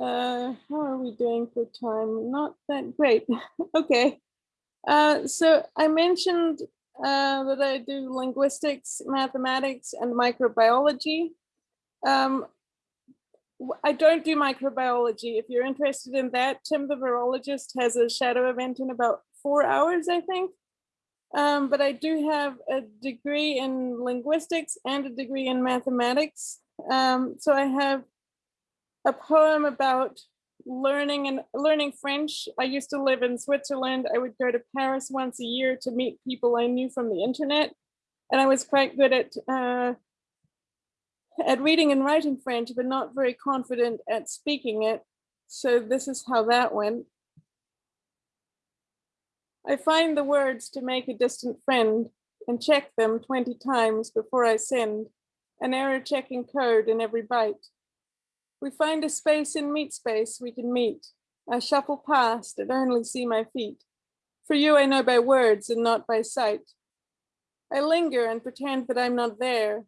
Uh, how are we doing for time? Not that great. okay. Uh, so I mentioned uh, that I do linguistics, mathematics, and microbiology. Um, I don't do microbiology. If you're interested in that, Tim the virologist has a shadow event in about four hours, I think. Um, but I do have a degree in linguistics and a degree in mathematics. Um, so I have a poem about learning and learning French. I used to live in Switzerland. I would go to Paris once a year to meet people I knew from the internet. And I was quite good at uh, at reading and writing French, but not very confident at speaking it. So this is how that went. I find the words to make a distant friend and check them 20 times before I send, an error checking code in every byte. We find a space in meet space we can meet. I shuffle past and only see my feet. For you, I know by words and not by sight. I linger and pretend that I'm not there.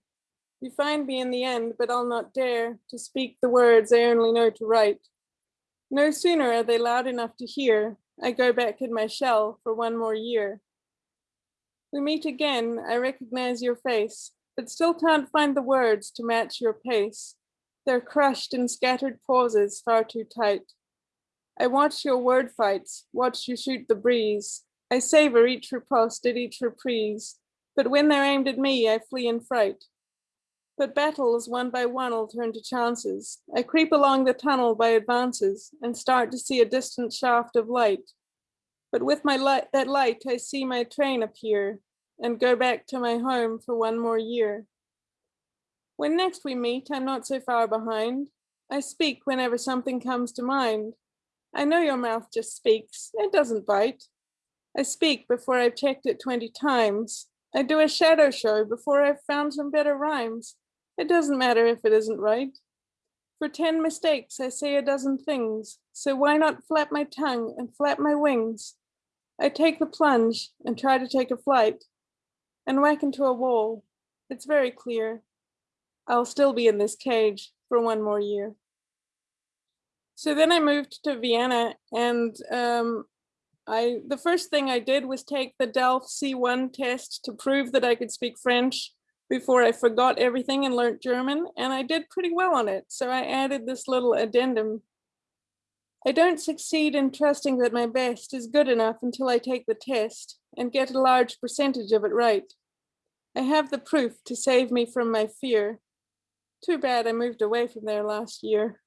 You find me in the end, but I'll not dare to speak the words I only know to write. No sooner are they loud enough to hear I go back in my shell for one more year. We meet again, I recognize your face, but still can't find the words to match your pace. They're crushed in scattered pauses far too tight. I watch your word fights, watch you shoot the breeze. I savor each riposte at each reprise, but when they're aimed at me, I flee in fright. But battles one by one will turn to chances. I creep along the tunnel by advances and start to see a distant shaft of light. But with my light, that light, I see my train appear and go back to my home for one more year. When next we meet, I'm not so far behind. I speak whenever something comes to mind. I know your mouth just speaks, it doesn't bite. I speak before I've checked it 20 times. I do a shadow show before I've found some better rhymes. It doesn't matter if it isn't right. For 10 mistakes, I say a dozen things. So why not flap my tongue and flap my wings? I take the plunge and try to take a flight and whack into a wall. It's very clear. I'll still be in this cage for one more year. So then I moved to Vienna and um, I the first thing I did was take the DELF C1 test to prove that I could speak French before I forgot everything and learned German, and I did pretty well on it. So I added this little addendum. I don't succeed in trusting that my best is good enough until I take the test and get a large percentage of it right. I have the proof to save me from my fear. Too bad I moved away from there last year.